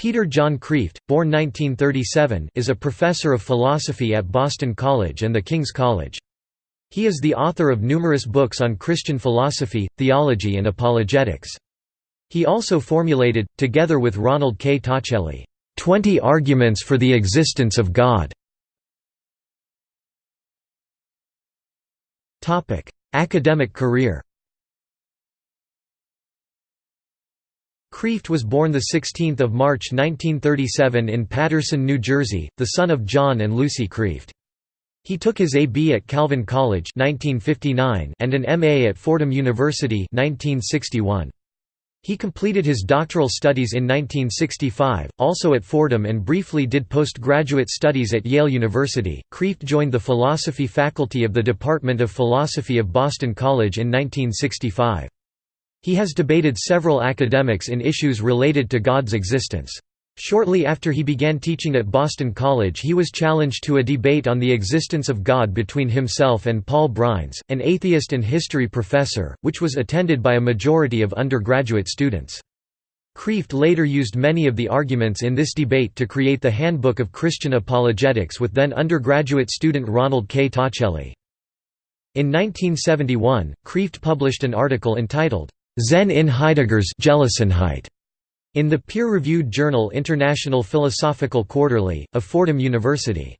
Peter John Kreeft, born 1937, is a professor of philosophy at Boston College and the King's College. He is the author of numerous books on Christian philosophy, theology and apologetics. He also formulated, together with Ronald K. Tacelli, 20 Arguments for the Existence of God". Academic career Kreeft was born 16 March 1937 in Paterson, New Jersey, the son of John and Lucy Kreeft. He took his A.B. at Calvin College 1959 and an M.A. at Fordham University 1961. He completed his doctoral studies in 1965, also at Fordham and briefly did postgraduate studies at Yale University. Kreeft joined the philosophy faculty of the Department of Philosophy of Boston College in 1965. He has debated several academics in issues related to God's existence. Shortly after he began teaching at Boston College he was challenged to a debate on the existence of God between himself and Paul Breines, an atheist and history professor, which was attended by a majority of undergraduate students. Kreeft later used many of the arguments in this debate to create the Handbook of Christian Apologetics with then undergraduate student Ronald K. Tacelli. In 1971, Kreeft published an article entitled, Zen in Heidegger's in the peer-reviewed journal International Philosophical Quarterly, of Fordham University.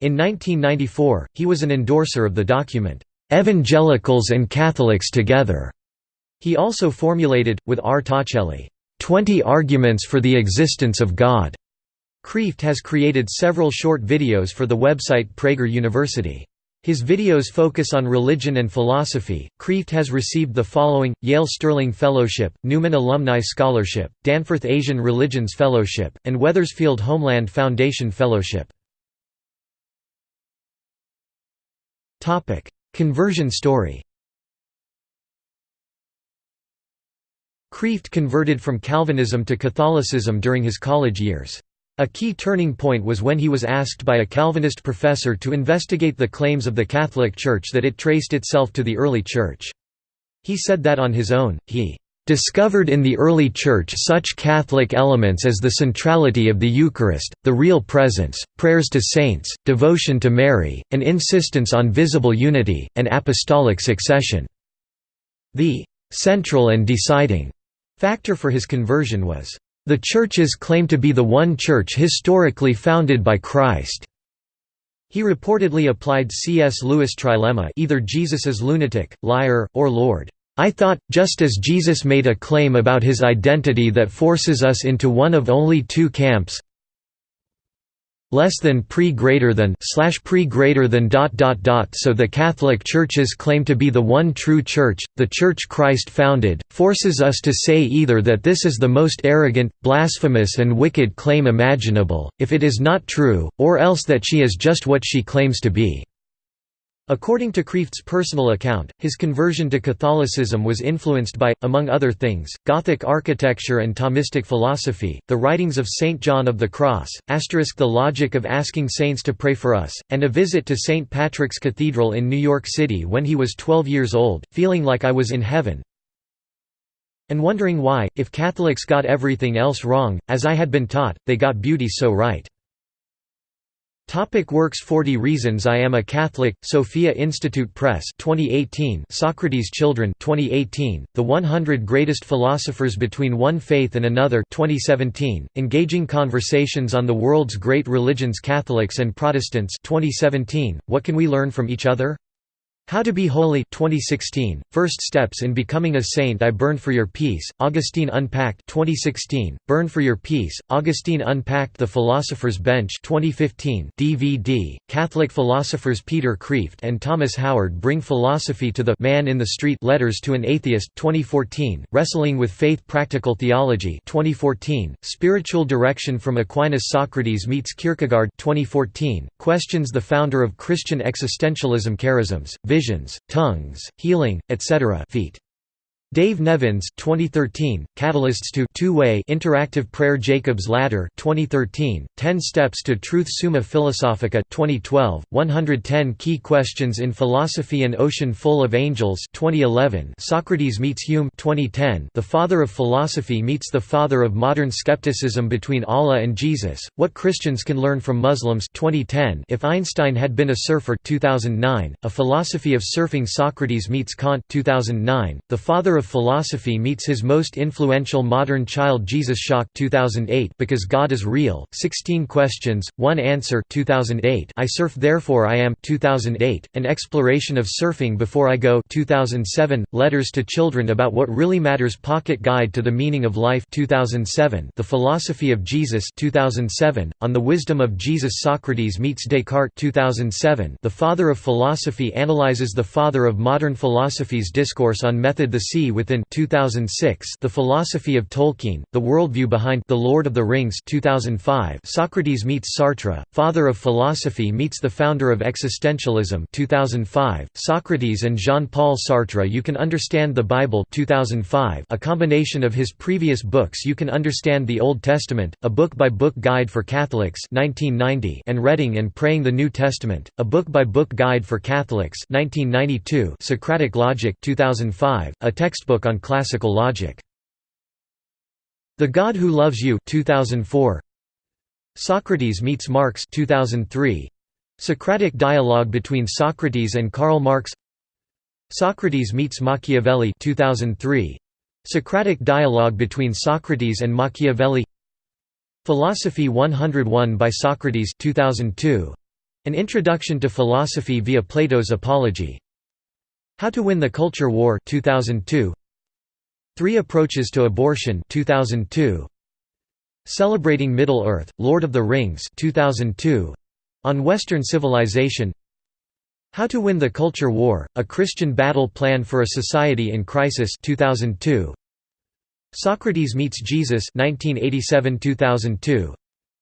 In 1994, he was an endorser of the document, "'Evangelicals and Catholics Together". He also formulated, with R. Tacelli, 20 Arguments for the Existence of God". Kreeft has created several short videos for the website Prager University. His videos focus on religion and philosophy. Kreeft has received the following Yale Sterling Fellowship, Newman Alumni Scholarship, Danforth Asian Religions Fellowship, and Wethersfield Homeland Foundation Fellowship. Conversion story Kreeft converted from Calvinism to Catholicism during his college years. A key turning point was when he was asked by a Calvinist professor to investigate the claims of the Catholic Church that it traced itself to the early Church. He said that on his own, he discovered in the early Church such Catholic elements as the centrality of the Eucharist, the real presence, prayers to saints, devotion to Mary, an insistence on visible unity, and apostolic succession. The central and deciding factor for his conversion was the churches claim to be the one church historically founded by Christ. He reportedly applied C.S. Lewis' trilemma either Jesus is lunatic, liar, or Lord. I thought, just as Jesus made a claim about his identity that forces us into one of only two camps less than pre greater than slash pre greater than dot dot dot so the Catholic Church's claim to be the one true church, the church Christ founded, forces us to say either that this is the most arrogant, blasphemous and wicked claim imaginable, if it is not true, or else that she is just what she claims to be. According to Kreeft's personal account, his conversion to Catholicism was influenced by, among other things, Gothic architecture and Thomistic philosophy, the writings of Saint John of the Cross, asterisk the logic of asking saints to pray for us, and a visit to St. Patrick's Cathedral in New York City when he was 12 years old, feeling like I was in heaven, and wondering why, if Catholics got everything else wrong, as I had been taught, they got beauty so right. Topic works 40 Reasons I Am a Catholic, Sophia Institute Press 2018 Socrates Children 2018, The 100 Greatest Philosophers Between One Faith and Another 2017, Engaging Conversations on the World's Great Religions Catholics and Protestants 2017, What Can We Learn from Each Other? How to Be Holy 2016, First Steps in Becoming a Saint I Burn for Your Peace, Augustine Unpacked 2016, Burn for Your Peace, Augustine Unpacked The Philosopher's Bench 2015 DVD, Catholic philosophers Peter Kreeft and Thomas Howard bring philosophy to the Man in the Street Letters to an Atheist 2014, Wrestling with Faith Practical Theology 2014, Spiritual Direction from Aquinas Socrates meets Kierkegaard 2014, Questions the founder of Christian existentialism Charisms, visions, tongues, healing, etc. feet. Dave Nevins 2013, Catalysts to Two-Way Interactive Prayer Jacob's Ladder 2013, 10 Steps to Truth Summa Philosophica 2012, 110 Key Questions in Philosophy An Ocean Full of Angels 2011, Socrates Meets Hume 2010, The Father of Philosophy Meets the Father of Modern Skepticism Between Allah and Jesus, What Christians Can Learn from Muslims 2010, If Einstein Had Been a Surfer 2009, A Philosophy of Surfing Socrates Meets Kant 2009, The Father of Philosophy meets his most influential modern child Jesus Shock 2008 Because God is Real, 16 Questions, 1 Answer 2008 I Surf Therefore I Am 2008, An Exploration of Surfing Before I Go 2007, Letters to Children About What Really Matters Pocket Guide to the Meaning of Life 2007, The Philosophy of Jesus 2007, On the Wisdom of Jesus Socrates Meets Descartes 2007, The Father of Philosophy analyzes the father of modern philosophy's discourse on method The Sea Within 2006 The Philosophy of Tolkien, The Worldview Behind The Lord of the Rings 2005 Socrates Meets Sartre, Father of Philosophy Meets the Founder of Existentialism 2005, Socrates and Jean-Paul Sartre You Can Understand the Bible 2005, a combination of his previous books You Can Understand the Old Testament, a book-by-book guide for Catholics 1990 and Reading and Praying the New Testament, a book-by-book guide for Catholics 1992 Socratic Logic 2005, a textbook on classical logic. The God Who Loves You 2004. Socrates meets Marx 2003. Socratic dialogue between Socrates and Karl Marx. Socrates meets Machiavelli 2003. Socratic dialogue between Socrates and Machiavelli. Philosophy 101 by Socrates 2002. An Introduction to Philosophy via Plato's Apology. How to Win the Culture War 2002 Three Approaches to Abortion 2002 Celebrating Middle-earth, Lord of the Rings 2002 On Western Civilization. How to Win the Culture War, A Christian Battle Plan for a Society in Crisis 2002 Socrates Meets Jesus 1987–2002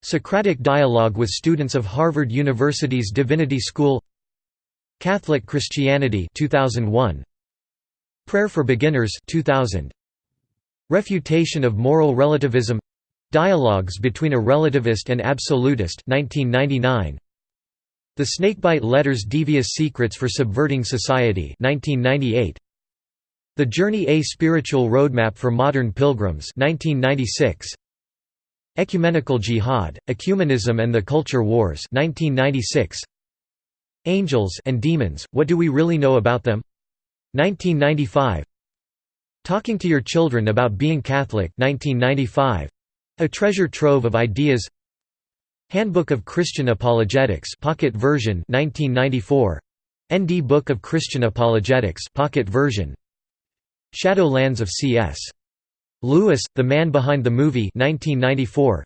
Socratic Dialogue with students of Harvard University's Divinity School Catholic Christianity 2001 Prayer for Beginners 2000 Refutation of Moral Relativism. Dialogues between a Relativist and Absolutist 1999 The Snakebite Letters Devious Secrets for Subverting Society 1998 The Journey A Spiritual Roadmap for Modern Pilgrims 1996 Ecumenical Jihad, Ecumenism and the Culture Wars 1996 Angels and Demons, What Do We Really Know About Them? 1995 Talking to Your Children About Being Catholic 1995. A treasure trove of ideas Handbook of Christian Apologetics pocket version 1994. ND Book of Christian Apologetics pocket version Shadowlands of C.S. Lewis, The Man Behind the Movie 1994.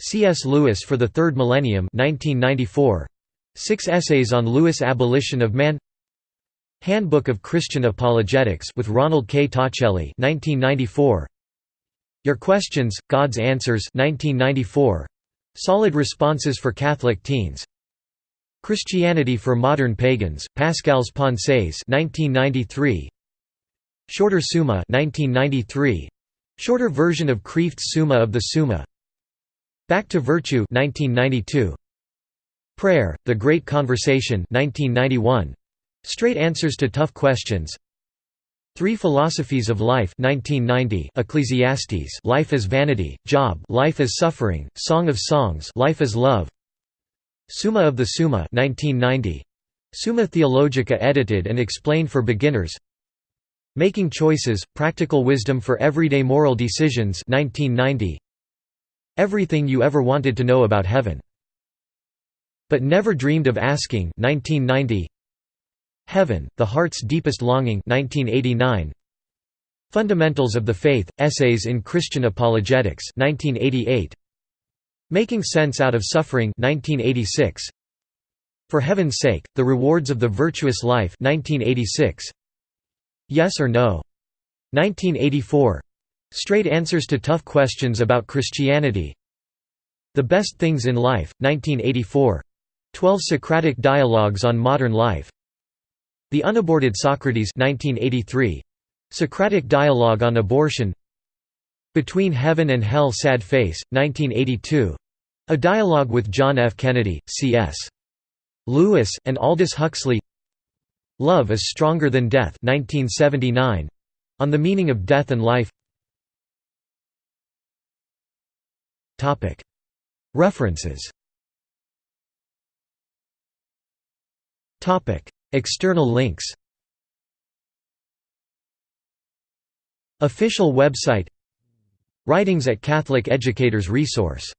C.S. Lewis for the Third Millennium 1994. Six essays on Lewis' abolition of man Handbook of Christian Apologetics with Ronald K. Tacelli 1994. Your Questions, God's Answers 1994. Solid Responses for Catholic Teens Christianity for Modern Pagans, Pascal's Pensées 1993. Shorter Summa 1993. Shorter version of Kreeft's Summa of the Summa Back to Virtue 1992. Prayer, The Great Conversation 1991. Straight Answers to Tough Questions. Three Philosophies of Life 1990 Ecclesiastes Life as Vanity, Job Life as Suffering, Song of Songs Life as Love. Summa of the Summa 1990 Summa Theologica edited and explained for beginners. Making Choices, Practical Wisdom for Everyday Moral Decisions 1990 Everything You Ever Wanted to Know About Heaven but never dreamed of asking 1990 Heaven, The Heart's Deepest Longing 1989 Fundamentals of the Faith, Essays in Christian Apologetics 1988 Making Sense Out of Suffering 1986 For Heaven's Sake, The Rewards of the Virtuous Life 1986 Yes or No? 1984 Straight Answers to Tough Questions About Christianity. The Best Things in Life, 1984 Twelve Socratic Dialogues on Modern Life The Unaborted Socrates 1983. Socratic Dialogue on Abortion Between Heaven and Hell Sad Face, 1982 a dialogue with John F. Kennedy, C.S. Lewis, and Aldous Huxley Love is Stronger Than Death 1979. On the Meaning of Death and Life References External links Official website Writings at Catholic Educators Resource